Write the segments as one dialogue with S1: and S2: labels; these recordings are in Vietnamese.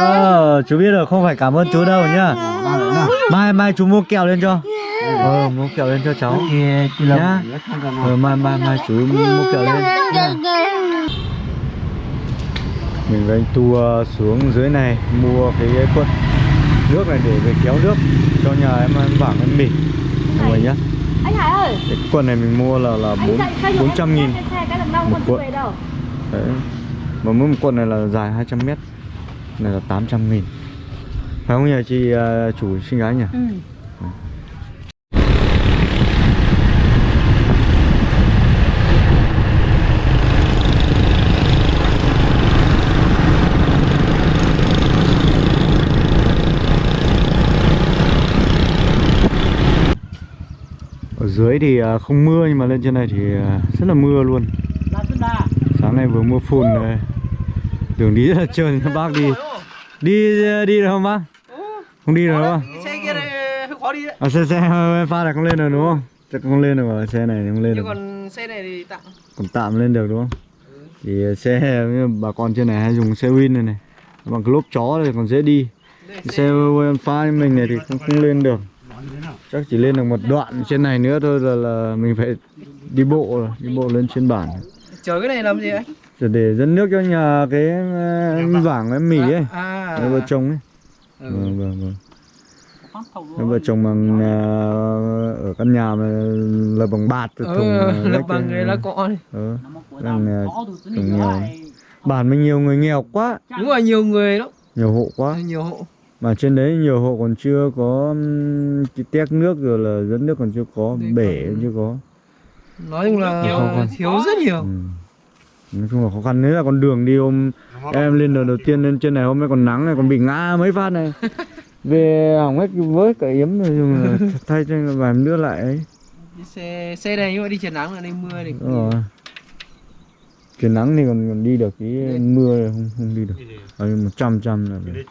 S1: Ờ, chú biết rồi, không phải cảm ơn chú đâu nhá. Mai mai chú mua kẹo lên cho. Ờ, mua kẹo lên cho cháu. Nhá. Ờ, mai mai mai chú mua kẹo lên. Nhá. Mình với anh Tu xuống dưới này mua cái quận nước này để về kéo nước cho nhà em ăn vảng ăn mì. Mọi người nhá.
S2: Anh Hải ơi
S1: Cái quần này mình mua là là bốn bốn trăm nghìn một cuộn.
S2: đâu
S1: Đấy. Mà mỗi một quần này là dài 200 mét Này là 800 nghìn. Phải không nhỉ chị ờ, chủ xinh gái nhỉ?
S2: ừ.
S1: Ở dưới thì ờ, không mưa nhưng mà lên trên này thì ờ, rất là mưa luôn. Sáng nay vừa mưa phùn này Đường đi rất là trơn các bác đi. Đi đi được không bác? Không đi được không?
S3: xe kia này khó đi đấy
S1: À, xe xe pha này không lên được đúng không? Chắc không lên được rồi xe này không lên được.
S3: Còn xe này thì tạm
S1: còn tạm lên được đúng không? Thì xe bà con trên này hay dùng xe win này này. Bằng cái lốp chó này còn dễ đi. Xe pha như mình này thì không không lên được. Chắc chỉ lên được một đoạn trên này nữa thôi là, là mình phải đi bộ rồi đi bộ lên trên bản.
S3: Chở cái này làm gì anh?
S1: Rồi để dẫn nước cho nhà cái ờ, vảng em mì ấy.
S3: À
S1: hai vợ chồng ấy.
S3: Ừ.
S1: vâng vâng vâng. Hai vợ chồng bằng ờ, ở căn nhà mà là bằng bạt từ thùng
S3: ừ,
S1: ờ,
S3: lập
S1: lách
S3: bằng
S1: cái-
S3: cái lá cọ này
S1: đang ờ, trồng nghèo bản mình nhiều người nghèo quá.
S3: Đúng rồi nhiều người đó
S1: nhiều hộ quá.
S3: Nhiều hộ.
S1: Mà trên đấy nhiều hộ còn chưa có cái tét nước rồi là dẫn nước còn chưa có
S3: Đấy,
S1: bể
S3: còn-
S1: chưa có.
S3: nói chung là
S1: khăn.
S3: thiếu rất nhiều.
S1: Ừ. nói chung là khó khăn. Đấy là con đường đi hôm em lên đợt đầu tiên lên trên này hôm nay còn nắng này còn bị ngã mấy phát này. Về hỏng hết với cả yếm rồi dùng là thay cho vài nước lại ấy.
S3: Xe xe này nhưng mà đi trời nắng là đi mưa thì
S1: rồi. Trời nắng thì còn còn đi được cái mưa thì không không đi được. Ở một trăm trăm là được.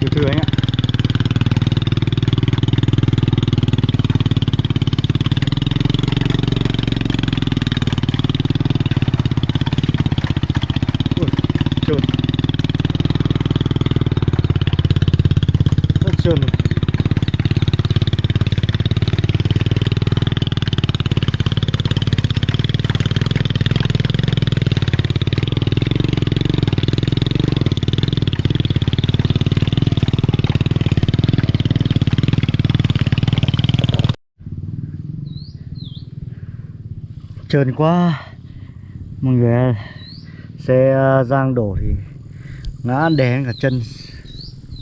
S1: từ từ anh ạ trơn quá. Mọi người xe ờ, giang đổ thì ngã đè cả chân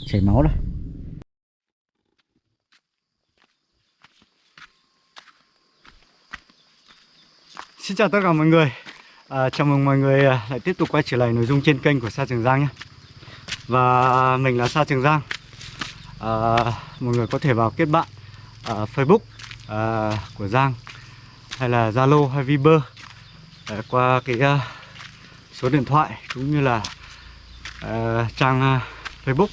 S1: chảy máu rồi Xin chào tất cả mọi người. À, Chào mừng mọi người ờ, lại tiếp tục quay trở lại nội dung trên kênh của Sa Trường Giang nhé. Và mình là Sa Trường Giang. À, Mọi người có thể vào kết bạn à, Facebook à, của Giang. Hay là Zalo hay Viber. À, Qua cái uh, số điện thoại cũng như là uh, trang uh, Facebook.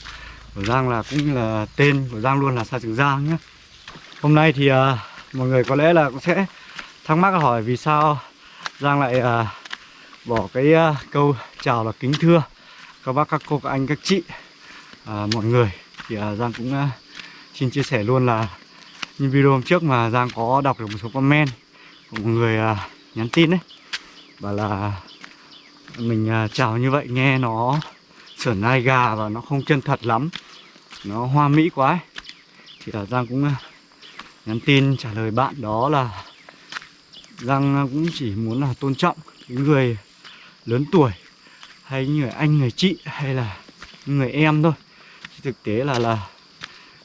S1: Của Giang là cũng như là tên của Giang luôn là Sa Trường Giang nhé. Hôm nay thì uh, mọi người có lẽ là cũng sẽ thắc mắc hỏi vì sao Giang lại uh, bỏ cái uh, câu chào là kính thưa. Các bác các cô các anh các chị uh, mọi người. Thì uh, Giang cũng uh, xin chia sẻ luôn là như video hôm trước mà Giang có đọc được một số comment một người à, nhắn tin đấy. Bảo là mình à, chào như vậy nghe nó sởn ai gà và nó không chân thật lắm. Nó hoa mỹ quá ấy. thì là Giang cũng à, nhắn tin trả lời bạn đó là Giang à, cũng chỉ muốn là tôn trọng những người lớn tuổi hay những người anh người chị hay là người em thôi. Chứ thực tế là là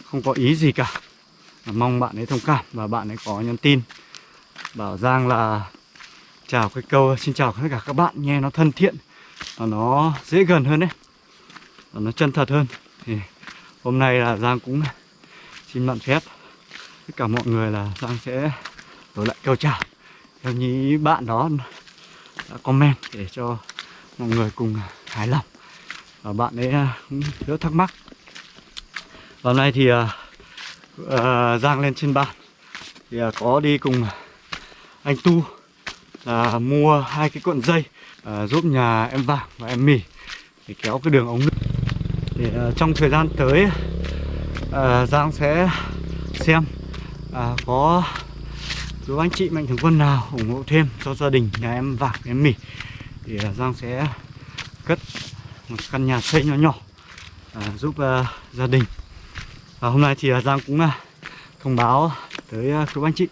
S1: không có ý gì cả. Mong bạn ấy thông cảm và bạn ấy có nhắn tin bảo Giang là chào cái câu xin chào tất cả các bạn nghe nó thân thiện và nó dễ gần hơn đấy và nó chân thật hơn. Thì hôm nay là Giang cũng xin mạn phép tất cả mọi người là Giang sẽ đổi lại câu chào. Theo như bạn đó đã comment để cho mọi người cùng hài lòng. Và bạn ấy cũng rất thắc mắc. Và hôm nay thì uh, uh, Giang lên trên bàn. Thì uh, có đi cùng anh Tu là mua hai cái cuộn dây à, giúp nhà em vàng và em mì để kéo cái đường ống nước. Để à, trong thời gian tới à, Giang sẽ xem à, có chú anh chị mạnh thường quân nào ủng hộ thêm cho gia đình nhà em vàng em mì. Thì à, Giang sẽ cất một căn nhà xây nhỏ nhỏ à, giúp à, gia đình. Và hôm nay thì à, Giang cũng à, thông báo tới à, quý anh chị.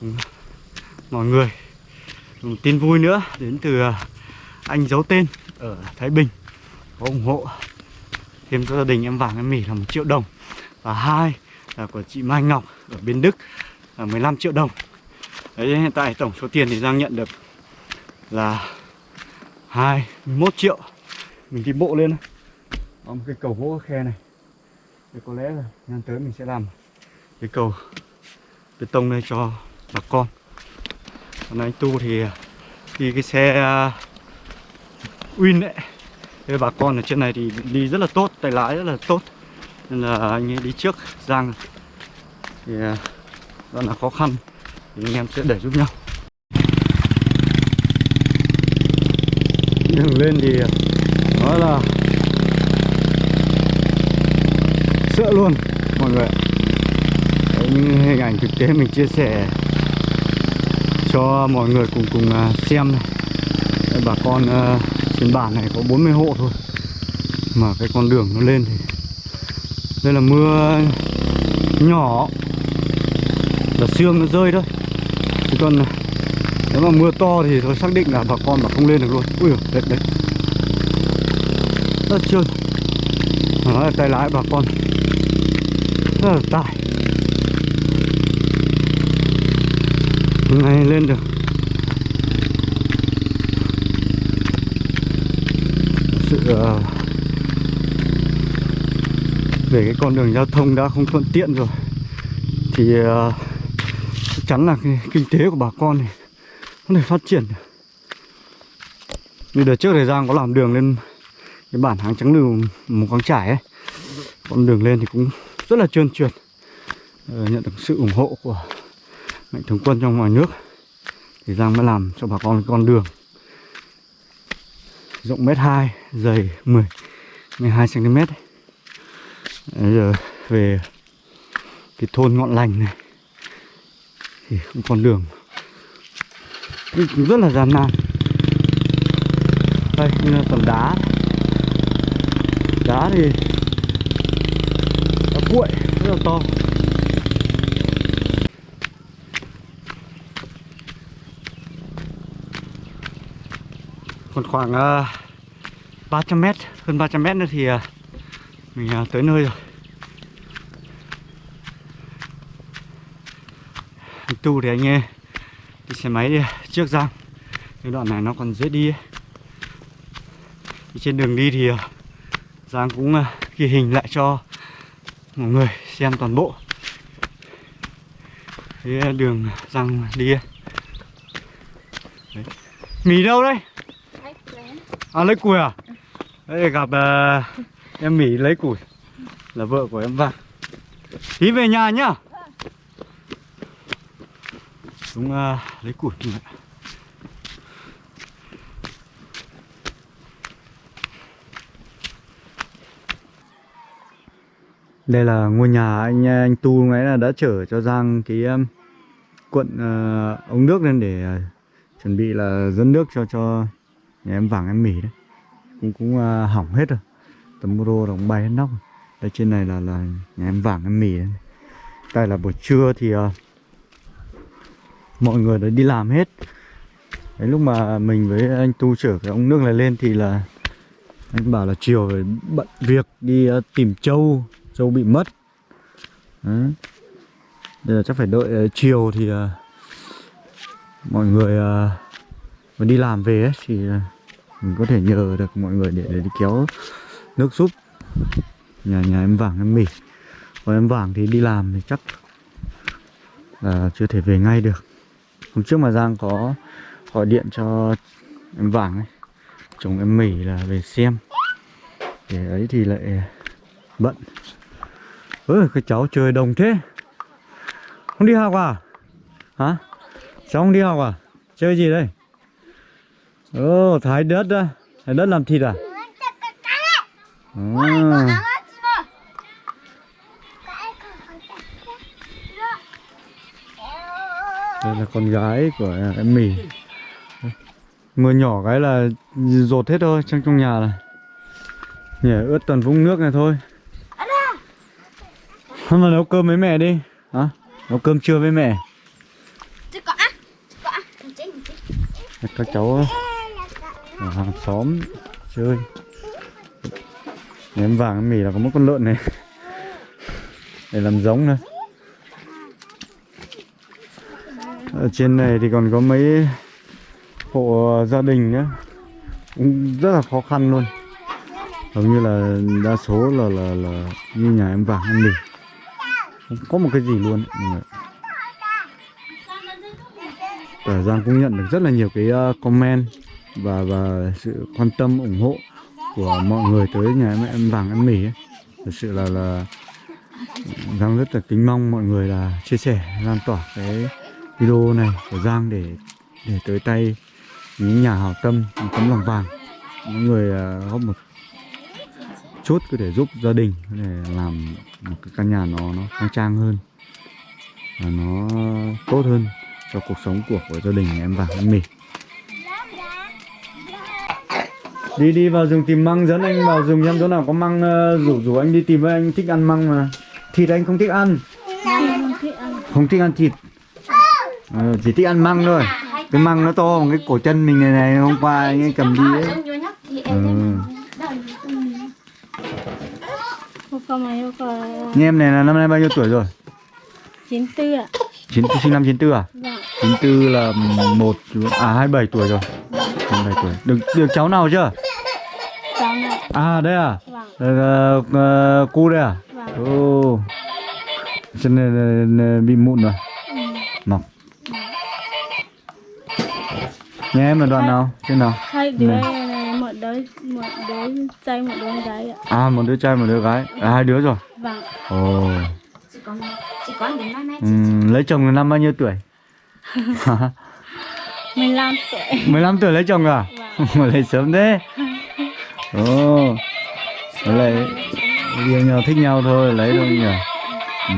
S1: Ừ mọi người. Một tin vui nữa đến từ à, anh giấu tên ở Thái Bình. Có ủng hộ thêm cho gia đình em vàng em mỉ là một triệu đồng. Và hai là của chị Mai Ngọc ở bên Đức là 15 triệu đồng. Đấy, hiện tại tổng số tiền thì Giang nhận được là 21 triệu. Mình đi bộ lên. Có một cái cầu gỗ khe này. Thì có lẽ là năm tới mình sẽ làm cái cầu bê tông này cho bà con còn anh tu thì đi cái xe à, Win đấy Thế bà con ở trên này thì đi rất là tốt tay lái rất là tốt. Nên là anh ấy đi trước Giang. Thì à, rất là khó khăn thì anh em sẽ để giúp nhau. Đường lên thì à, nói là sợ luôn mọi người Đấy, những hình ảnh thực tế mình chia sẻ cho mọi người cùng cùng à, xem này. Đây, bà con uh, trên bản này có 40 hộ thôi mà cái con đường nó lên thì đây là mưa nhỏ là sương nó rơi thôi chứ còn à, nếu mà mưa to thì tôi xác định là bà con mà không lên được luôn. Ui đẹp đấy đấy. Rất trơn. Mà nói là tay lái bà con. Rất là tải. Này lên được. Sự về cái con đường giao thông đã không thuận tiện rồi, thì ờ, chắc chắn là cái kinh tế của bà con này không thể phát triển. Như đợt trước thời gian có làm đường lên cái bản hàng trắng lưu một quán trải ấy. Con đường lên thì cũng rất là trơn trượt ờ, nhận được sự ủng hộ của mạnh thường quân trong ngoài nước. Thì Giang mới làm cho bà con con đường. Rộng mét hai, dày 10 12 cm ấy. Bây giờ về cái thôn ngọn lành này, thì cũng con đường cũng rất là gian nan. Đây như là tầm đá. Đá thì đá cuội, rất là to. Còn khoảng ờ, uh, 300 mét hơn 300 mét nữa thì uh, mình uh, tới nơi rồi anh tu thì anh ấy đi xe máy đi trước giang cái đoạn này nó còn dễ đi ấy. Thì trên đường đi thì uh, giang cũng uh, ghi hình lại cho mọi người xem toàn bộ cái đường giang đi. Đấy. mì đâu đây À lấy củi à? Đây gặp uh, em Mỹ lấy củi Là vợ của em Văn Tí về nhà nhá. Xuống uh, à, lấy củi đi Đây là ngôi nhà anh à, anh Tu ấy là đã chở cho Giang cái um, cuộn uh, ống nước lên để uh, chuẩn bị là dẫn nước cho cho nhà em vàng em mỉ đấy. Cũng cũng uh, hỏng hết rồi. Tấm rô cũng bay hết nóc rồi. đây trên này là là nhà em vàng em mỉ đấy. Đây là buổi trưa thì uh, mọi người đã đi làm hết. Đấy lúc mà mình với anh tu chở cái ống nước này lên thì là anh bảo là chiều phải bận việc đi uh, tìm trâu trâu bị mất. Đấy. Đây là chắc phải đợi uh, chiều thì uh, mọi người uh, mà đi làm về ấy, thì uh, mình có thể nhờ được mọi người để, để đi kéo nước súp. Nhà nhà em vàng em mỉ còn em vàng thì đi làm thì chắc là chưa thể về ngay được. Hôm trước mà giang có gọi điện cho em vàng ấy chồng em mỉ là về xem. Để ấy thì lại bận. Ơi cái cháu chơi đồng thế. Không đi học à? Hả? Cháu không đi học à? Chơi gì đây? Ồ, thái đất á. Thái đất làm thịt à? À. Đây là con gái của em mì. Mưa nhỏ cái là rột hết thôi trong trong nhà này. Nhỉ, ướt toàn vũng nước này thôi. Hôm mà nấu cơm với mẹ đi. Hả? Nấu cơm trưa với mẹ. Các cháu ở hàng xóm. Chơi Ném vàng, em mì là có một con lợn này. Để làm giống này Ở trên này thì còn có mấy hộ gia đình nữa cũng rất là khó khăn luôn. Hầu như là đa số là là là như nhà em vàng, em mì. Không có một cái gì luôn. Mọi Giang cũng nhận được rất là nhiều cái à, comment và và sự quan tâm, ủng hộ của mọi người tới nhà mẹ em vàng em mì ấy. Thật sự là là Giang rất là kính mong mọi người là chia sẻ, lan tỏa cái video này của Giang để để tới tay những nhà hảo tâm, những tấm lòng vàng, những người à, góp một chút có thể giúp gia đình để làm một cái căn nhà nó nó khang trang hơn và nó tốt hơn cho cuộc sống của của gia đình em vàng, em mỉ đi đi vào rừng tìm măng dẫn anh vào rừng xem chỗ nào có măng uh, rủ rủ anh đi tìm với anh thích ăn măng mà. Thịt anh không thích ăn. Không thích ăn thịt. Ờ, chỉ thích ăn măng thôi. Cái măng nó to bằng cái cổ chân mình này này hôm qua anh ấy cầm đi ấy. Ừ. Như em này là năm nay bao nhiêu tuổi rồi?
S2: 94 ạ.
S1: chín sinh năm 94 à?
S2: Vâng.
S1: 94 là một à 27 tuổi rồi. 27 tuổi. Được được cháu nào chưa. À đây à
S2: Vâng.
S1: Đây là, uh, cu đây à
S2: Vâng.
S1: ồ chân này, này, này bị mụn rồi
S2: Ừ.
S1: mọc nhà em là đoạn nào trên nào
S2: Hai đứa
S1: Này.
S2: một đứa một đứa trai một đứa gái ạ.
S1: à một đứa trai một đứa gái à, hai đứa rồi
S2: Vâng.
S1: ồ
S4: chỉ có chỉ có những năm nay
S1: Ừm, lấy chồng là năm bao nhiêu tuổi
S2: 15 tuổi.
S1: 15 tuổi lấy chồng à
S2: Vâng.
S1: mà lấy sớm thế ồ lấy yêu nhau thích nhau thôi lấy thôi nhỉ? Ừ.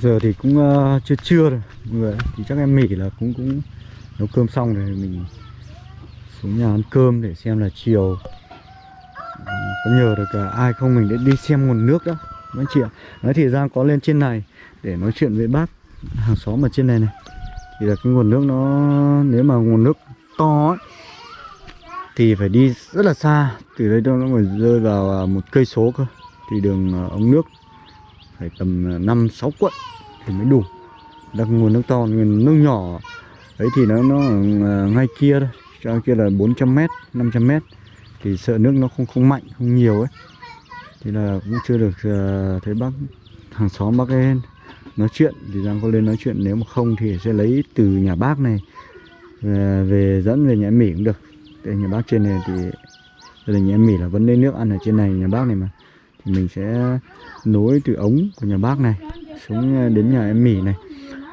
S1: Giờ thì cũng uh, chưa trưa rồi mọi người thì chắc em mỉ là cũng cũng nấu cơm xong rồi mình xuống nhà ăn cơm để xem là chiều. Có nhờ được uh, ai không mình để đi xem nguồn nước đó anh chị ạ. Nói thì Giang có lên trên này để nói chuyện với bác hàng xóm ở trên này này thì là cái nguồn nước nó nếu mà nguồn nước to ấy, thì phải đi rất là xa. Từ đây đâu nó phải rơi vào à, một cây số cơ. Thì đường à, ống nước phải tầm à, năm sáu quận thì mới đủ. Đặc nguồn nước to nguồn nước nhỏ. Ấy thì nó nó à, ngay kia thôi. Cho kia là 400 mét 500 mét. Thì sợ nước nó không không mạnh không nhiều ấy. Thì là cũng chưa được thấy bác hàng xóm bác ấy nói chuyện thì Giang có lên nói chuyện nếu mà không thì sẽ lấy từ nhà bác này về, về dẫn về nhà em Mỹ cũng được. Tại nhà bác trên này thì gia đình nhà em Mỹ là vẫn lấy nước ăn ở trên này nhà bác này mà. Thì mình sẽ nối từ ống của nhà bác này xuống ờ, đến nhà em Mỹ này.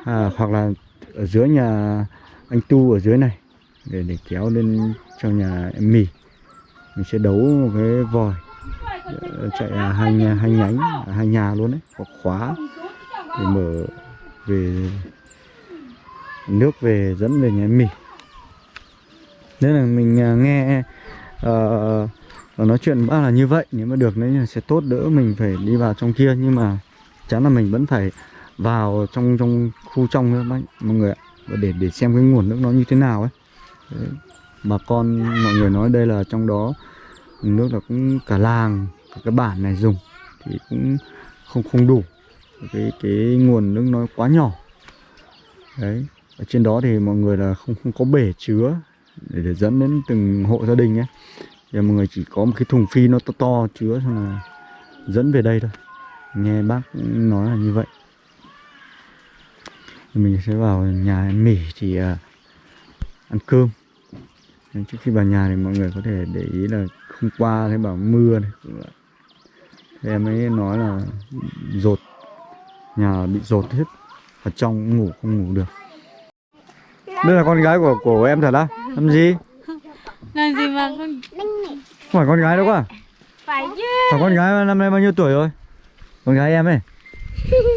S1: À, hoặc là ở dưới nhà anh Tu ở dưới này để để kéo lên cho nhà em Mỹ. Mình sẽ đấu một cái vòi ờ, chạy à, hai nhà hai nhánh à, hai nhà luôn đấy có khóa để mở về nước về dẫn về nhà em mì nên là mình à, nghe uh, nói chuyện bác là như vậy. Nếu mà được đấy sẽ tốt đỡ mình phải đi vào trong kia. Nhưng mà chắn là mình vẫn phải vào trong trong khu trong nữa bác mọi người ạ. Và để để xem cái nguồn nước nó như thế nào ấy. Đấy. bà con mọi người nói đây là trong đó nước là cũng cả làng cả cái bản này dùng thì cũng không không đủ cái cái nguồn nước nó quá nhỏ. Đấy ở trên đó thì mọi người là không không có bể chứa để, để dẫn đến từng hộ gia đình ấy Giờ mọi người chỉ có một cái thùng phi nó to to chứa xong là dẫn về đây thôi. Nghe bác nói là như vậy. Thì mình sẽ vào nhà em mỉ thì à, ăn cơm. Trước khi vào nhà thì mọi người có thể để ý là hôm qua thấy bảo mưa này. Thì em ấy nói là rột nhà bị rột hết. Ở trong ngủ không ngủ được. Đây là con gái của của em thật á? Làm gì?
S2: Làm gì mà con
S1: không phải con gái đâu quá
S2: phải chứ.
S1: Phải con gái năm nay bao nhiêu tuổi rồi? Con gái em ấy.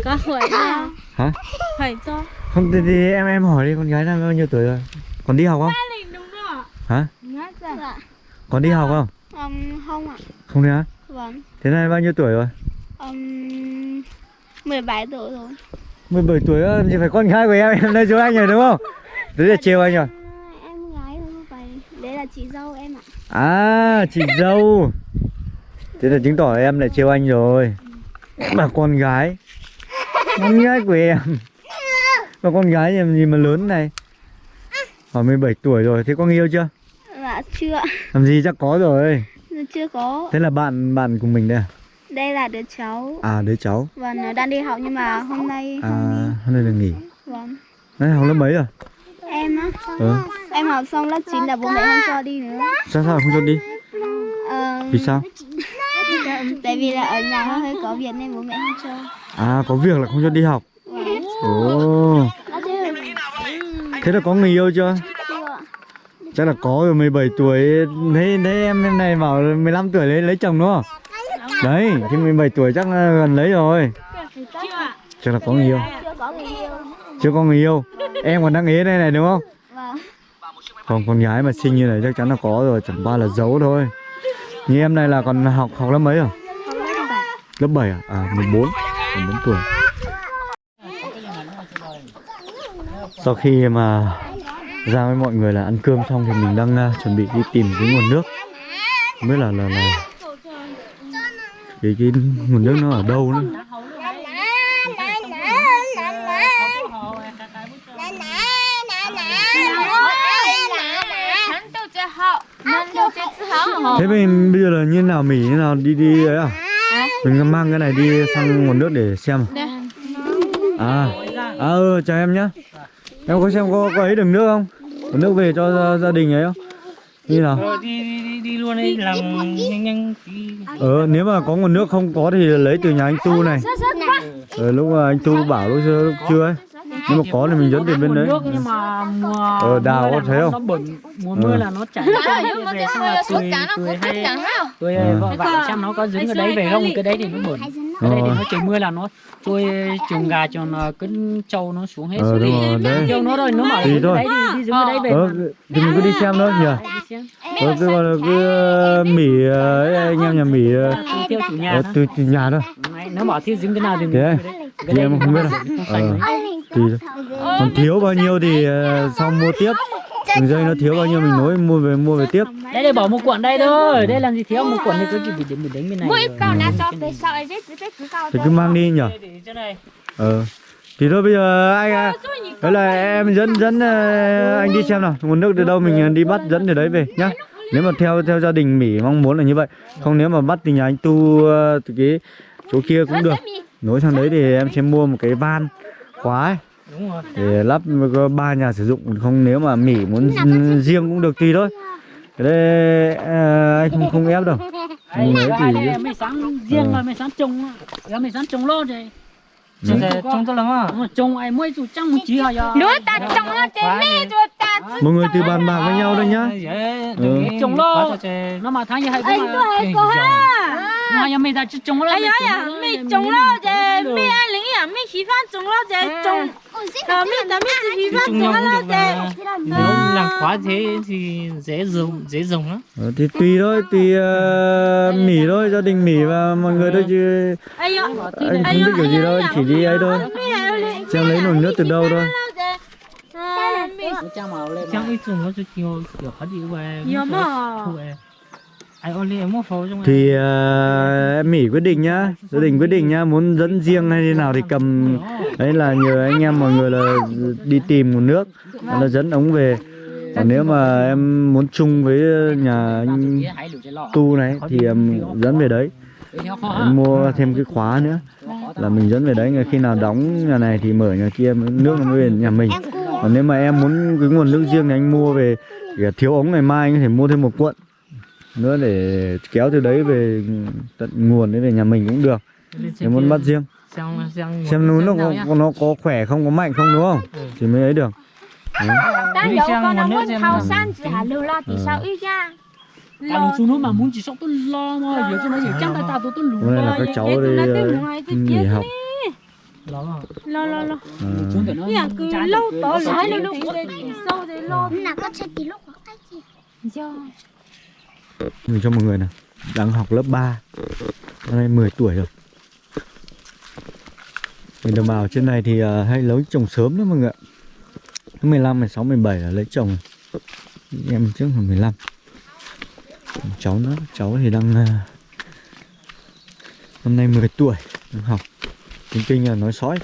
S2: Có hỏi ra
S1: hả?
S2: Phải cho
S1: không thì, thì em em hỏi đi con gái năm nay bao nhiêu tuổi rồi? Còn đi học không? Hả?
S2: Ra.
S1: Còn đi học không?
S2: Um, Không ạ.
S1: Không đi hả
S2: Vâng.
S1: Thế này bao nhiêu tuổi rồi?
S2: Um, 17 tuổi rồi.
S1: 17 tuổi làm gì phải con gái của em em đây chú anh rồi đúng không? Đấy là trêu anh rồi.
S2: Em gái không phải Đấy là chị dâu em ạ.
S1: À chị dâu. Thế là chứng tỏ em lại trêu anh rồi. Mà con gái. Con gái của em. Mà con gái em gì mà lớn này? Hỏi 17 tuổi rồi thế có người yêu chưa?
S2: Dạ chưa.
S1: Làm gì chắc có rồi.
S2: Dạ, Chưa có.
S1: Thế là bạn bạn của mình đây à
S2: Đây là đứa cháu.
S1: À đứa cháu.
S2: Vâng nó đang đi học nhưng mà hôm nay
S1: à hôm nay được nghỉ.
S2: Vâng.
S1: Đấy học lớp mấy rồi?
S2: Em á?
S1: Ừ.
S2: Em học xong lớp 9 là bố mẹ không cho đi nữa.
S1: Sao sao không cho đi?
S2: Ờ,
S1: vì sao?
S2: Tại vì là ở nhà hơi hơi có việc nên bố mẹ không cho.
S1: À có việc là không cho đi học.
S2: Vâng.
S1: Ồ. Thế là có người yêu chưa? Chắc là có rồi 17 tuổi. Thấy thấy em em này bảo 15 tuổi lấy lấy chồng đúng không đấy thì 17 tuổi chắc là gần lấy rồi. Chắc là có người yêu.
S2: Chưa có người yêu.
S1: Chưa có người yêu em còn đang ế đây này đúng không?
S2: Vâng
S1: còn con gái mà xinh như này chắc chắn là có rồi chẳng qua là giấu thôi. Như em này là còn học học lớp mấy rồi?
S2: Lớp 7
S1: à? À 14 14 tuổi. Sau khi mà ra với mọi người là ăn cơm xong thì mình đang uh, chuẩn bị đi tìm cái nguồn nước. Không biết là là là cái cái nguồn nước nó ở đâu nữa? Thế mình bây giờ là như nào mỉ như nào? Đi đi ấy à? Mình mang cái này đi sang nguồn nước để xem à? À, à ừ chào em nhá. Em có xem có có ấy đường nước không? Có nước về cho gia, gia đình ấy không? Như nào
S3: Rồi đi đi đi, đi luôn đi làm nhanh nhanh đi.
S1: ờ nếu mà có nguồn nước không có thì lấy từ nhà anh tu này ờ, lúc mà anh tu bảo lúc trưa ấy nếu mà có thì mình dẫn tiền bên đấy.
S5: nước nhưng mà mùa
S1: Ờ, đào
S5: mưa
S1: có
S5: là
S1: thấy
S5: nó,
S1: không?
S5: nó bẩn mùa
S1: Ừ.
S5: mưa là nó chảy ra về xong là tôi tôi hay tôi
S1: Ừ.
S5: vợ bảo xem nó có dính cái đấy về không? cái đấy thì nó bẩn. cái đấy thì
S1: Ờ.
S5: nó trời mưa là nó trôi chuồng gà chuồng ờ, cân trâu nó xuống hết
S1: ờ đúng
S5: đi
S1: rồi đấy.
S5: Kêu nó rồi nó bảo đấy thì đi dính cái đấy về
S1: ờ thì mình cứ đi xem thôi nhỉ? Ờ cứ còn là cứ ờ, mỉ ờ, anh em nhà mỉ ờ,
S5: theo chủ nhà
S1: ờ, từ, nhà thôi.
S5: Nó bảo thiếu dính cái nào thì mình
S1: Thế à? Thì em không biết đâu.
S5: Không
S1: Ờ. còn thiếu bao nhiêu thì ờ, sau mua tiếp. đường dây nó thiếu bao nhiêu mình nối mua về mua về tiếp.
S5: Đây đây bỏ một cuộn đây thôi. đây làm gì thiếu? một cuộn thì cứ chỉ bị đến mình đánh bên này
S1: thì cứ mang đi
S5: để này.
S1: Ờ thì thôi bây giờ anh à, đấy là em dẫn dẫn ờ, anh đi xem nào. Nguồn nước từ đâu mình đi bắt dẫn từ đấy về nhá. Nếu mà theo theo gia đình mỹ mong muốn là như vậy. Không nếu mà bắt từ nhà anh tu từ cái chỗ kia cũng được. Nối sang đấy thì em sẽ mua một cái van khóa ấy,
S5: đúng rồi.
S1: Để lắp ba nhà sử dụng không nếu mà mỹ muốn riêng cũng được tùy thôi. cái đây ờ, anh không không ép đâu.
S5: Đấy, ai
S1: thì-
S5: đây mày sáng riêng là mày sáng trồng á. Mày sáng trồng lô rồi.
S3: Lắm à.
S5: Rồi, ai mỗi chủ một chí hả giờ
S4: ta nó mê rồi ta
S1: mọi người từ bàn bạc với nhau đây nhá. Ừ.
S5: trồng lô nó mà tháng như mà. ta chỉ trồng lô
S2: Ai nói à, mày trồng lo chứ, mày ăn lính à, mày khí phan trồng lo chứ, trồng Ờ, mày tao mày chỉ khí
S3: Thì
S2: phan
S3: chung
S2: trồng
S3: nhau
S2: lo
S3: cũng được
S2: chứ
S3: mà. Nếu làm khóa thế thì dễ dùng dễ dùng lắm.
S1: Ờ, thì tùy thôi tùy ờ, mỉ thôi gia đình mỉ và mọi người thôi chứ. Anh không biết kiểu gì đâu chỉ đi ấy thôi. Xem lấy nguồn nước từ đâu thôi.
S3: chẳng ít dùng nó cho nhiều kiểu khó đi về
S2: Nhiều mà.
S1: Thì ờ, em mỉ quyết định nhá. Gia đình quyết định nhá. Muốn dẫn riêng hay thế nào thì cầm. Đấy là nhờ anh em mọi người là đi tìm nguồn nước. Là dẫn ống về. Còn nếu mà em muốn chung với nhà anh tu này thì em dẫn về đấy. Em mua thêm cái khóa nữa. Là mình dẫn về đấy. Khi nào đóng nhà này thì mở nhà kia nước nó mới về nhà mình. Còn nếu mà em muốn cái nguồn nước riêng thì anh mua về. Thiếu ống ngày mai anh có thể mua thêm một cuộn nữa để kéo từ đấy về tận nguồn đấy về nhà mình cũng được. Nếu muốn bắt riêng.
S3: Xem xem
S1: xem núi nó có, nó có khỏe không có mạnh không đúng không?
S3: Ừ.
S1: thì mới ấy được. Đấy.
S4: đang
S3: Đi
S4: dấu
S3: sang
S4: con đang muốn thao san chỉ hà lưu lo thì sao ít nha?
S5: Cả lũ xuống núi mà muốn chỉ sống tôi lo mà giờ cho nó chỉ chẳng tay ta tôi tôi
S1: là
S5: lo
S1: các cháu đi ờ, nghỉ học.
S3: lo
S2: lo lo lo.
S1: Ờ,
S5: thì nó
S2: nhà cứ lâu
S5: nó
S2: lại
S5: sẽ-
S2: lúc sâu đấy lo
S4: nào có chơi tí lúc có cái gì
S1: mình cho mọi người này đang học lớp 3 năm nay 10 tuổi rồi. Mình đồng bào trên này thì uh, hay lấy trồng sớm đó mọi người ạ. 15, 16, 17 là lấy chồng. Em trước là 15 cháu nữa cháu thì đang à, uh, năm nay 10 tuổi đang học. Tiếng kinh là nói sói.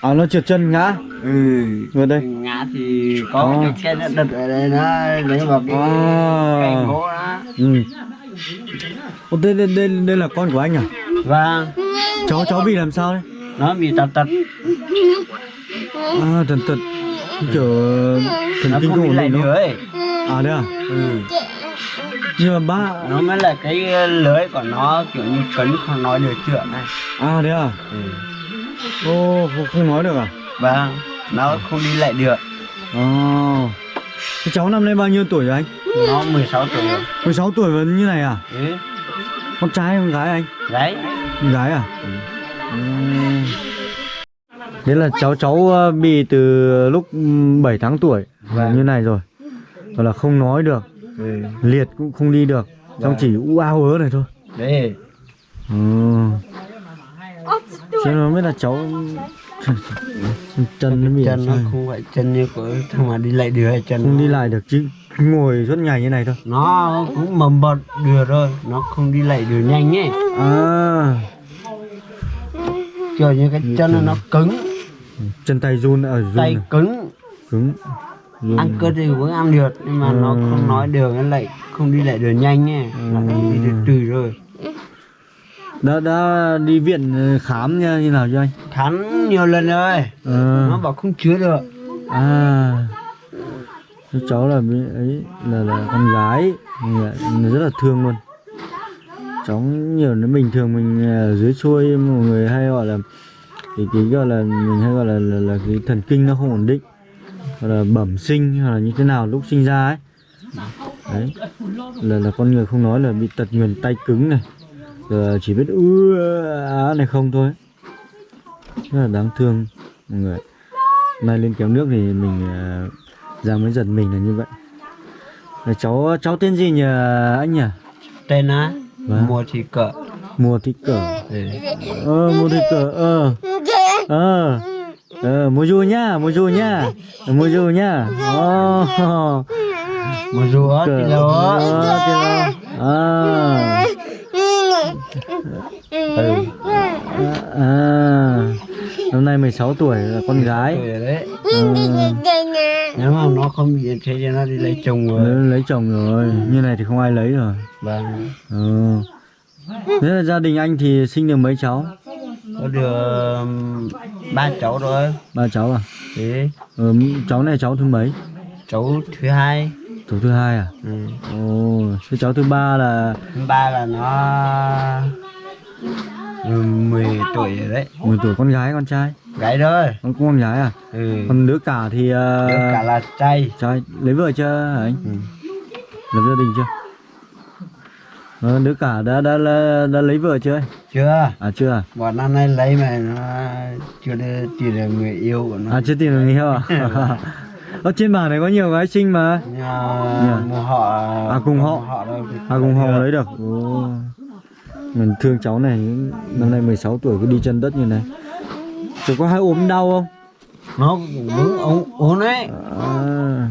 S1: À nó trượt chân ngã.
S6: Ừ.
S1: Vào đây.
S6: Ngã thì có cái cây nó đập ở đây nó lấy vào cái cây
S1: à,
S6: gỗ đó.
S1: Ừ. Ô, đây, đây, đây, đây là con của anh à?
S6: Và
S1: cháu cháu bị làm sao đấy?
S6: Nó bị tật tật.
S1: À thần tật. Kiểu thần kinh
S6: không
S1: ổn định
S6: được
S1: đâu
S6: ấy
S1: à đấy à?
S6: Ừ.
S1: nhưng mà ba
S6: nó mới là cái lưới của nó kiểu như cấn không nói được chuyện này.
S1: À đấy à?
S6: Ừ.
S1: ô không, không nói được à?
S6: Và nó không đi lại được.
S1: À Thế cháu năm nay bao nhiêu tuổi rồi anh?
S6: Nó 16 tuổi rồi.
S1: 16 tuổi vẫn như này à?
S6: Ừ.
S1: con trai hay con gái anh?
S6: Đấy
S1: con gái à? Ừ. Thế là cháu cháu ờ, bị từ lúc 7 tháng tuổi
S6: Vâng.
S1: như này rồi. Rồi là không nói được.
S6: Ừ.
S1: liệt cũng không đi được. Xong
S6: Vâng.
S1: chỉ u ao ớ này thôi.
S6: Đấy.
S1: Ừ. chứ nó biết là cháu chân nó bị
S6: chân nó không phải chân như của thằng mà đi lại được chân
S1: không
S6: nó-
S1: đi lại được chứ. Ngồi suốt ngày như này thôi.
S6: Nó cũng mầm bọt được rồi. Nó không đi lại được nhanh ấy.
S1: À.
S6: Kiểu như cái chân nó, nó cứng.
S1: Chân tay run ở run
S6: tay
S1: này.
S6: cứng.
S1: Cứng. Run.
S6: ăn cơm thì vẫn ăn được nhưng mà nó
S1: Ừ.
S6: không nói được nó lại không đi lại được nhanh ấy. Nó phải đi từ từ rồi
S1: đã đã đi viện ờ, khám như, như nào cho anh?
S6: Khám nhiều lần rồi.
S1: Ờ.
S6: nó bảo không chữa được.
S1: À. Cháu là ấy là là con gái. Rất là thương luôn. Cháu nhiều nó bình thường mình ở dưới xuôi mọi người hay gọi là cái cái gọi là mình hay gọi là là, là cái thần kinh nó không ổn định. Hoặc là bẩm sinh hoặc là như thế nào lúc sinh ra ấy. Đấy. Là là con người không nói là bị tật nguyền tay cứng này rồi chỉ biết ư á này không thôi. Rất là đáng thương mọi người nay lên kéo nước thì mình ờ, ra mới giật mình là như vậy. Là cháu cháu tên gì nhỉ anh nhỉ?
S6: Tên á?
S1: Vâng.
S6: mua thì cỡ
S1: mùa thị cờ.
S6: Ừ.
S1: ờ mùa thị cờ ờ. Ờ. Ờ mua du nhá mua du nhá. Mua du nhá. Oh.
S6: mua rùa thì lâu á
S1: Ờ, thì là- à
S6: ừ.
S1: à, à. năm nay 16 tuổi là con gái.
S6: Tuổi rồi đấy
S1: Ờ,
S6: nếu mà nó không bị thế cho nó đi lấy chồng rồi.
S1: Lấy, lấy chồng rồi. Như này thì không ai lấy rồi.
S6: Vâng.
S1: Ừ. thế là gia đình anh thì sinh được mấy cháu?
S6: Có được um, ba cháu rồi.
S1: Ba cháu à?
S6: Thế.
S1: Ừ, cháu này cháu thứ mấy?
S6: Cháu thứ hai
S1: cháu thứ hai à?
S6: Ừ.
S1: ồ thế cháu thứ ba là
S6: thứ ba là nó ừ, 10 tuổi rồi đấy.
S1: 10 tuổi con gái con trai?
S6: Gái rồi
S1: con con gái à?
S6: Ừ.
S1: còn đứa cả thì uh,
S6: Đứa cả là trai.
S1: trai lấy vợ chưa anh?
S6: Ừ.
S1: lập gia đình chưa? Ờ, đứa cả đã, đã đã đã lấy vợ chưa
S6: chưa.
S1: À chưa à?
S6: Bọn năm nay lấy mà nó chưa tìm được người yêu của nó.
S1: À chưa tìm được người yêu à ở trên bản này có nhiều gái xinh mà.
S6: Mà một họ
S1: À, cùng họ.
S6: họ đâu
S1: à cùng họ lấy được. Ồ. mình thương cháu này năm nay 16 tuổi cứ đi chân đất như này. Cháu có hay ốm đau không?
S6: Nó cũng ốm ốm đấy.
S1: À,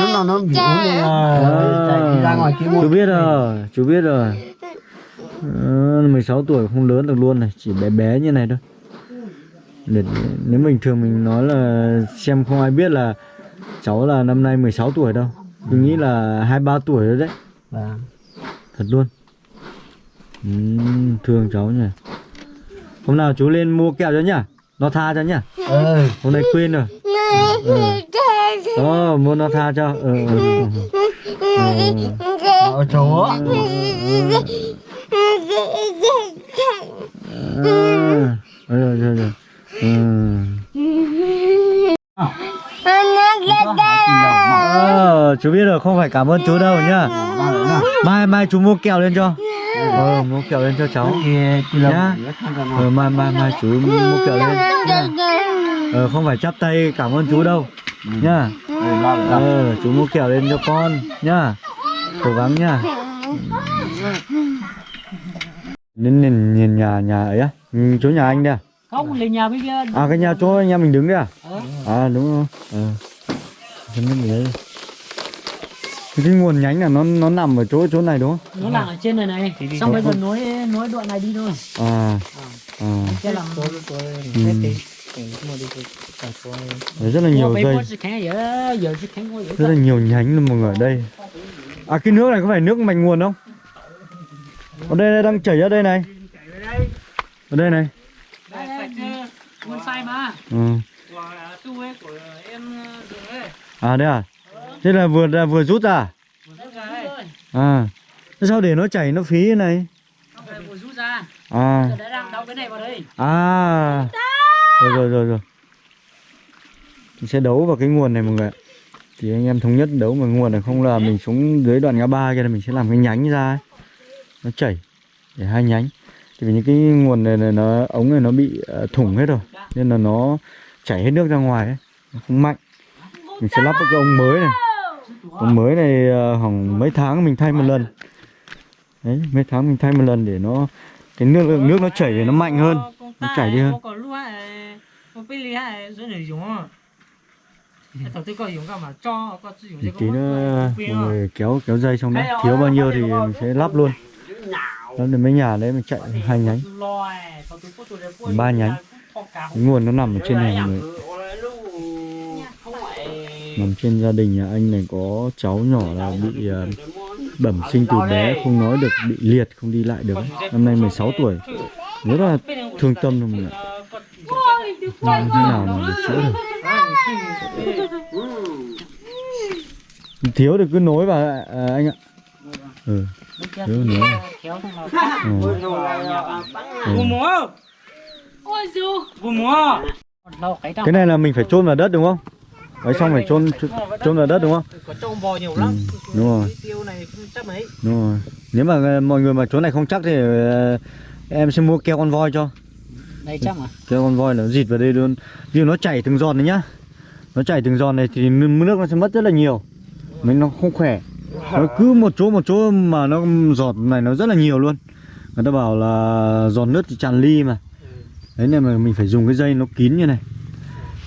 S6: lúc nào nó bị ốm là chạy đi ra ngoài kia
S1: chú biết rồi chú biết rồi. À, 16 tuổi không lớn được luôn này chỉ bé bé như này thôi để, nếu bình thường mình nói là xem không ai biết là cháu là năm nay 16 tuổi đâu. Tôi nghĩ là hai ba tuổi rồi đấy.
S6: Vâng.
S1: thật luôn. Ừm, thương cháu nhỉ. Hôm nào chú lên mua kẹo cho nhá nó tha cho nhá
S6: ừ
S1: hôm nay quên rồi. Ừ. ờ muốn nó tha cho. Ừ, ừ, ừ.
S6: Ở chỗ á.
S1: Ừ. rồi rồi rồi ừ. Ờ, chú biết rồi không phải cảm ơn chú đâu nhá. Mai mai chú mua kẹo lên cho. Ờ mua kẹo lên cho cháu. Nhá.
S6: là
S1: ờ mai mai mai chú mua kẹo lên. Nhá. ờ không phải chắp tay cảm ơn chú đâu. Nhá.
S6: Ừ,
S1: ờ chú mua kẹo lên cho con nhá. Cố gắng nhá. Nên nhìn nhìn nhà nhà ấy á. Ừ, chỗ nhà anh đây à?
S5: không lên nhà bên kia.
S1: À cái nhà chỗ anh em mình đứng đấy à? À đúng rồi. Ờ cái nguồn nhánh là nó nó nằm ở chỗ chỗ này đúng không?
S5: Nó là ở trên này này. Xong bây giờ nối nối đoạn này đi thôi.
S1: À à.
S5: làm
S1: ừ. Đấy, rất là nhiều dây. rất là nhiều nhánh luôn mọi người ở đây. À cái nước này có phải nước mạch nguồn không? Ở đây, đây đang chảy ra đây này. Ở đây này.
S5: Đây sạch nguồn sai mà.
S1: Ừ.
S5: ấy.
S1: À đây à thế là vừa là vừa rút ra à? à. Thế sao để nó chảy nó phí thế này?
S5: Không phải vừa rút ra.
S1: À.
S5: Giờ đã đang đóng cái này vào đây.
S1: À. Rồi rồi rồi rồi. Mình sẽ đấu vào cái nguồn này mọi người ạ. thì anh em thống nhất đấu vào nguồn này không là mình xuống dưới đoạn ngã ba kia là mình sẽ làm cái nhánh ra ấy. nó chảy để hai nhánh. Thì vì những cái nguồn này, này nó ống này nó bị ờ, thủng hết rồi nên là nó chảy hết nước ra ngoài ấy. nó không mạnh. Mình sẽ lắp một cái ống mới này còn mới này ờ, khoảng hỏng mấy tháng mình thay một lần. Đấy, mấy tháng mình thay một lần để nó, cái nước lượng nước nó chảy để nó mạnh hơn, nó chảy đi hơn.
S5: Có
S1: thì tí nữa mọi người kéo kéo dây xong đấy thiếu bao nhiêu thì mình sẽ lắp luôn. Đó đến mấy nhà đấy, mình chạy hai nhánh. Ba nhánh. Cái nguồn nó nằm ở trên này mọi người nằm trên gia đình nhà anh này có cháu nhỏ là bị ờ, bẩm sinh từ bé không nói được bị liệt không đi lại được. Năm nay 16 tuổi. Rất là thương tâm rồi mọi người ạ. làm thế nào mà để chữa được? Thiếu thì cứ nối vào à, anh ạ. Ừ thiếu nối
S5: nào
S1: ừ.
S5: Cái
S1: cái này là mình phải chôn vào đất đúng không đấy xong phải chôn chôn vào đất đúng không?
S5: Có trông bò nhiều lắm.
S1: Ừ, đúng rồi.
S5: Tiêu này không chắc mấy.
S1: Đúng rồi. Nếu mà ờ, mọi người mà chỗ này không chắc thì ờ, em sẽ mua keo con voi cho.
S5: Đây chắc mà.
S1: Keo con voi nó dịt vào đây luôn. Vì nó chảy từng giọt này nhá. Nó chảy từng giọt này thì nước nước nó sẽ mất rất là nhiều. Mình nó không khỏe. Nó cứ một chỗ một chỗ mà nó giọt này nó rất là nhiều luôn. Người ta bảo là giọt nước thì tràn ly mà. Đấy nên mà mình phải dùng cái dây nó kín như này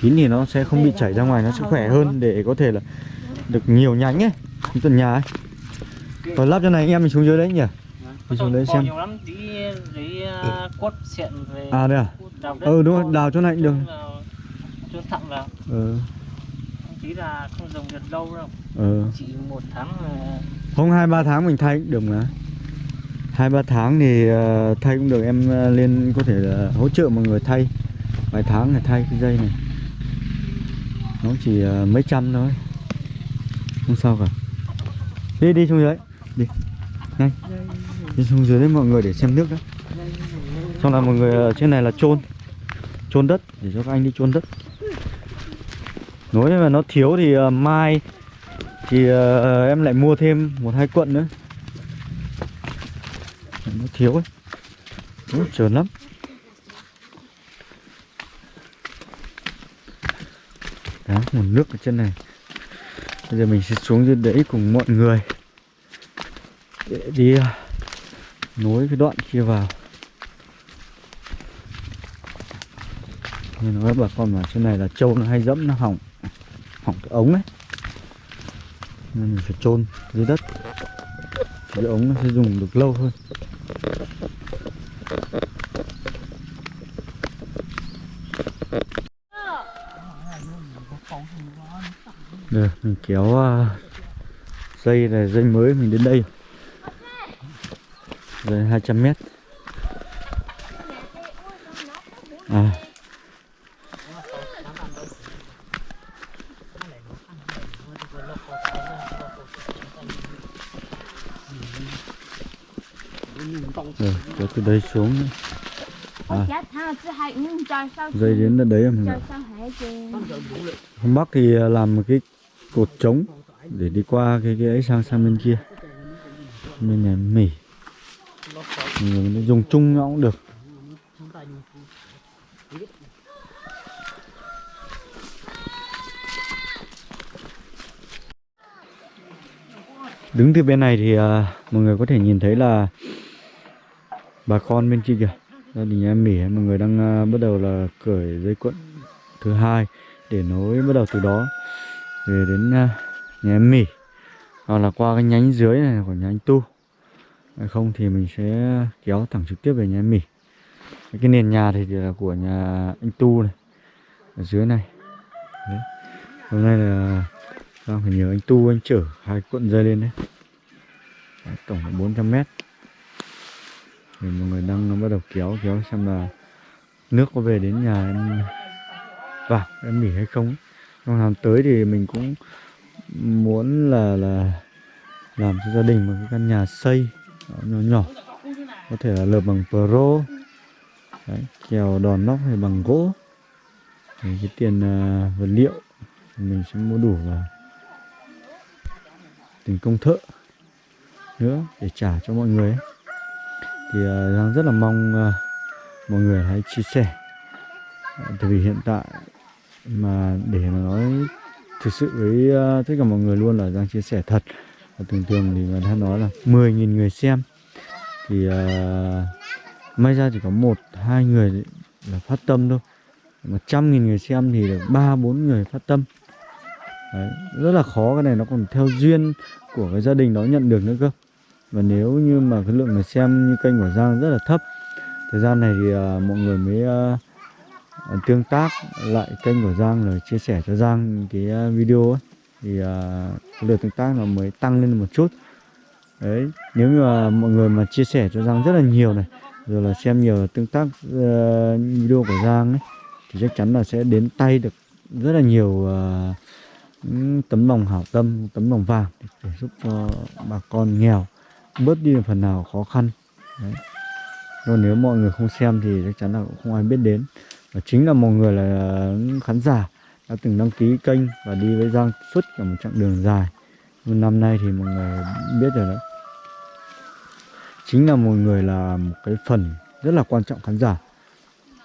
S1: kín thì nó sẽ không bị chảy ra ngoài, nó sẽ khỏe hơn để có thể là được nhiều nhánh ấy như tuần nhà ấy. Rồi lắp cho này, anh em mình xuống dưới đấy nhỉ? Mình xuống đấy xem.
S5: Nhiều lắm Tí về
S1: à đây à? Ừ đúng rồi, đào chỗ này cũng được.
S5: Chôn thẳng vào
S1: ừ.
S5: Tí là không dùng được lâu đâu
S1: ừ.
S5: Chỉ một tháng là
S1: không hai, ba tháng mình thay cũng được mà. Hai, ba tháng thì ờ, thay cũng được, em ờ, lên có thể là hỗ trợ mọi người thay. Vài tháng để thay cái dây này nó chỉ à, mấy trăm thôi. Không sao cả. Đi đi xuống dưới. Đi. Nhanh. Đi xuống dưới đấy mọi người để xem nước đó xong là mọi người ở trên này là chôn. Chôn đất để cho các anh đi chôn đất. Nói mà nó thiếu thì uh, mai thì uh, em lại mua thêm một hai cuộn nữa. Nó thiếu ấy. Nó trơn lắm. Đó nguồn nước ở trên này. Bây giờ mình sẽ xuống dưới đấy cùng mọi người. Để đi à, nối cái đoạn kia vào. Nên nói bà con mà trên này là trâu nó hay dẫm, nó hỏng hỏng cái ống ấy. Nên mình phải trôn dưới đất. Cái ống nó sẽ dùng được lâu hơn. Được, mình kéo uh, dây này dây mới mình đến đây Rồi 200 mét à. Rồi, kéo từ đây xuống. À. Dây đến đấy
S4: mình lại
S1: Hôm Bắc thì làm một cái cột trống để đi qua cái cái ấy sang sang bên kia. Bên này mỉ. Mình dùng chung nó cũng được. Đứng từ bên này thì à, mọi người có thể nhìn thấy là bà con bên kia kìa gia đình em mỉ mọi người đang à, bắt đầu là cởi dây cuộn thứ hai để nối bắt đầu từ đó về đến ờ, nhà em mỉ. Hoặc là qua cái nhánh dưới này của nhà anh tu. Nếu không thì mình sẽ kéo thẳng trực tiếp về nhà em mỉ. Cái nền nhà thì là của nhà anh tu này ở dưới này. Đấy. hôm nay là đang phải nhờ anh tu anh chở hai cuộn dây lên đấy, đấy tổng là 400 mét. Thì mọi người đang bắt đầu kéo kéo xem là nước có về đến nhà em vào em mỉ hay không trong làm tới thì mình cũng muốn là là làm cho gia đình một cái căn nhà xây nhỏ nhỏ có thể là lợp bằng pro Đấy, kèo đòn nóc hay bằng gỗ. Thì cái tiền uh, vật liệu mình sẽ mua đủ và tiền công thợ nữa để trả cho mọi người ấy. Thì uh, đang rất là mong uh, mọi người hãy chia sẻ. Uh, tại vì hiện tại mà để mà nói thực sự với ờ, tất cả mọi người luôn là Giang chia sẻ thật. Và thường thường thì người ta nói là 10.000 người xem. Thì uh, may ra chỉ có một hai người là phát tâm thôi. Mà trăm nghìn người xem thì được ba bốn người phát tâm. Đấy, rất là khó cái này nó còn theo duyên của cái gia đình đó nhận được nữa cơ. Và nếu như mà cái lượng người xem như kênh của Giang rất là thấp Thời gian này thì uh, mọi người mới uh, Ờ, tương tác lại kênh của Giang rồi chia sẻ cho Giang cái ờ, video ấy. Thì uh, lượt tương tác nó mới tăng lên một chút. Đấy, nếu như mà mọi người mà chia sẻ cho Giang rất là nhiều này Rồi là xem nhiều tương tác uh, video của Giang ấy Thì chắc chắn là sẽ đến tay được rất là nhiều uh, những tấm lòng hảo tâm, tấm lòng vàng để giúp cho bà con nghèo bớt đi phần nào khó khăn. Đấy. còn nếu mọi người không xem thì chắc chắn là cũng không ai biết đến và chính là một người là à, khán giả đã từng đăng ký kênh và đi với Giang suốt cả một chặng đường dài. Nhưng năm nay thì mọi người biết rồi đó chính là một người là một cái phần rất là quan trọng khán giả.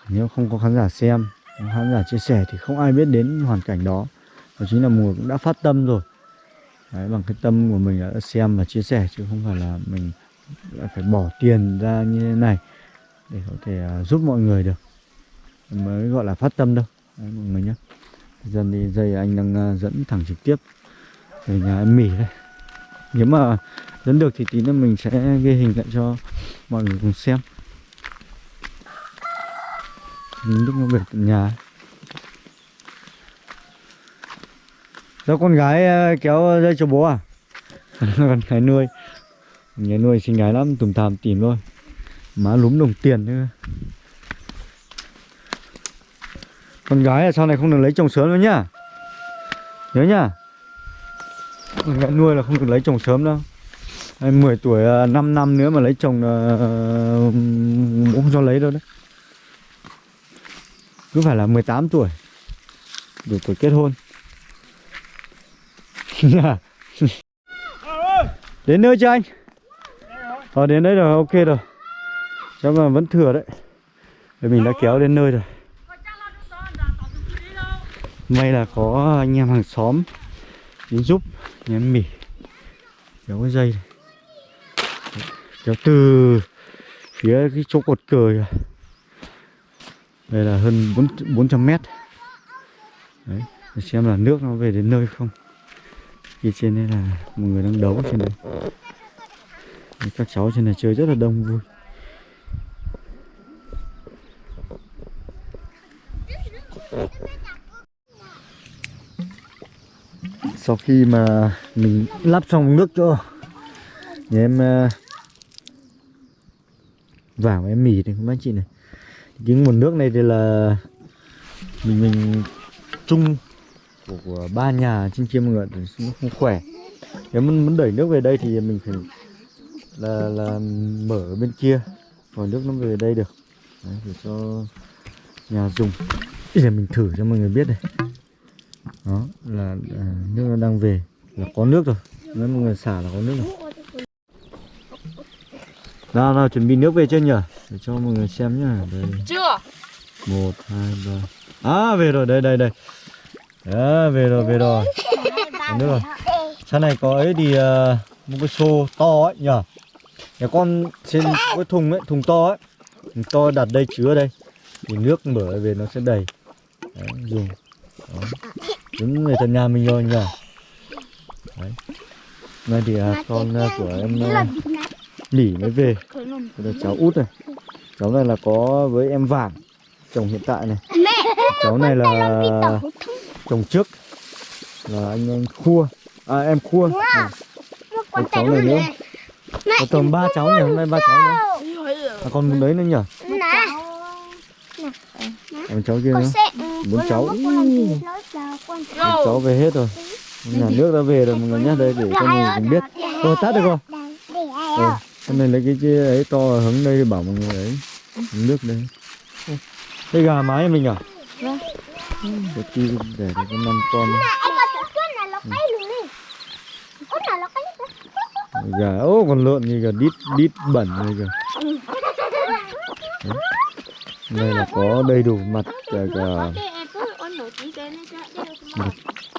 S1: Nếu không có khán giả xem khán giả chia sẻ thì không ai biết đến hoàn cảnh đó. Và chính là mùa người cũng đã phát tâm rồi. Đấy, bằng cái tâm của mình đã xem và chia sẻ chứ không phải là mình lại phải bỏ tiền ra như thế này để có thể à, giúp mọi người được mới gọi là phát tâm đâu. Đấy, mọi người nhé. Dần thì dây anh đang ờ, dẫn thẳng trực tiếp về nhà em mỉ đây. Nếu mà dẫn được thì tí nữa mình sẽ ghi hình lại cho mọi người cùng xem. Lúc nó về tận nhà. Do con gái ờ, kéo dây cho bố à? con gái nuôi. Nhà nuôi xinh gái lắm, tùm tàm tìm thôi. Má lúm đồng tiền nữa con gái là sau này không được lấy chồng sớm nữa nhá. Nhớ nhá. Con gái nuôi là không được lấy chồng sớm đâu. Hay 10 tuổi à, 5 năm nữa mà lấy chồng là ờ, không cho lấy đâu đấy. Cứ phải là 18 tuổi Đủ tuổi kết hôn. Đến nơi chưa anh? Ờ đến đấy rồi, ok rồi. Chắc mà vẫn thừa đấy. Để mình đã kéo đến nơi rồi. May là có anh em hàng xóm Đến giúp Nhà em mỉ. Kéo cái dây này. Kéo từ Phía cái chỗ cột cờ Đây là hơn 4, 400 mét. Đấy Để xem là nước nó về đến nơi không. Kia trên đây là một người đang đấu trên đây Các cháu trên này chơi rất là đông vui. Sau khi mà mình lắp xong nước cho Nhà em ờ, vào em mì này các anh chị này. Cái nguồn nước này thì là Mình mình chung của, của ba nhà trên kia mọi người thì nó không khỏe. Nếu muốn, muốn đẩy nước về đây thì mình phải là là mở ở bên kia còn nước nó về đây được. Đấy, để cho nhà dùng. Bây giờ mình thử cho mọi người biết đây đó là, là nước nó đang về. Là có nước rồi. Nếu mọi người xả là có nước rồi. Nào nào chuẩn bị nước về chưa nhỉ để cho mọi người xem nhá. Đây.
S2: Chưa.
S1: Một hai ba. À về rồi. Đây đây đây. Đó về rồi về rồi. Có nước rồi. Sau này có ấy thì ờ, một cái xô to ấy nhỉ nhà con trên cái thùng ấy thùng to ấy. Thùng to đặt đây chứa đây. Thì nước mở về nó sẽ đầy. Đấy, dùng. Đó. Đúng người thân nhà mình rồi nhỉ đấy nay thì à, con à, của em à, nỉ mới về Đây là cháu út này cháu này là có với em vàng chồng hiện tại này cháu này là chồng trước là anh anh khua à em khua ừ. Còn cháu này nữa có tầm ba cháu nhỉ hôm nay ba cháu nữa à, còn một đấy nữa nhỉ còn cháu kia nữa bốn cháu cháu về hết rồi. Nhà nước đã về rồi mọi người nhé đây để cho mọi người cùng biết. Rồi tắt được không? Rồi hôm nay lấy cái chia ấy to hứng đây bảo mọi người ấy hứng nước đây. Ô, đây gà mái mình à? Vâng. Để cho có năm con. Gà ô còn lợn như gà đít đít bẩn này kìa. Đấy. đây là có đầy đủ mặt cả cả một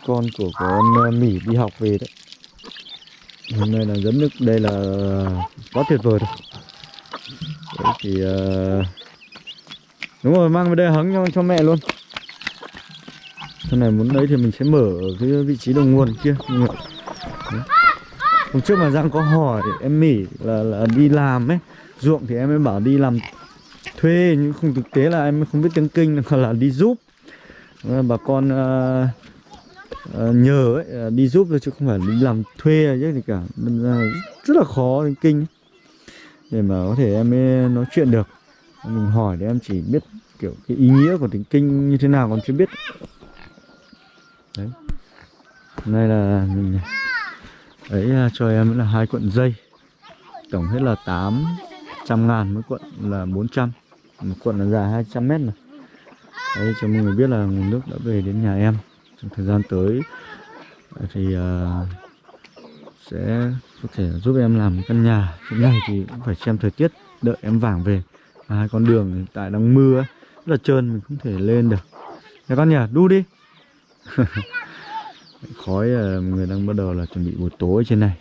S1: con của con ờ, mỉ đi học về đấy hôm nay là dẫn nước đây là quá tuyệt vời rồi đấy thì uh... đúng rồi mang về đây hứng cho, cho mẹ luôn sau này muốn lấy thì mình sẽ mở ở cái vị trí đầu nguồn kia. Đấy. hôm trước mà Giang có hỏi em mỉ là, là đi làm ấy ruộng thì em mới bảo đi làm thuê nhưng không thực tế là em không biết tiếng kinh là, là đi giúp bà con uh, Ờ, nhờ ấy ờ, đi giúp thôi chứ không phải đi làm thuê chứ gì cả. Đâm ra rất là khó đến kinh. Ấy. để mà có thể em mới nói chuyện được. Mình hỏi để em chỉ biết kiểu cái ý nghĩa của tiếng kinh như thế nào còn chưa biết. Đấy. Hôm nay là mình ấy à, cho em là hai cuộn dây. Tổng hết là 800 ngàn mỗi cuộn, là 400 một cuộn là dài 200 mét này. Đấy, cho mọi người biết là nguồn nước đã về đến nhà em trong thời gian tới thì uh, sẽ có thể giúp em làm căn nhà. Hiện này thì cũng phải xem thời tiết đợi em vàng về. À, hai con đường hiện tại đang mưa ấy, rất là trơn mình không thể lên được. Nhà con nhà đu đi. Khói à, người đang bắt đầu là chuẩn bị buổi tối trên này.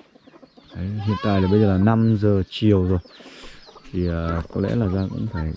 S1: Đấy, hiện tại là bây giờ là 5 giờ chiều rồi. Thì uh, có lẽ là ra cũng phải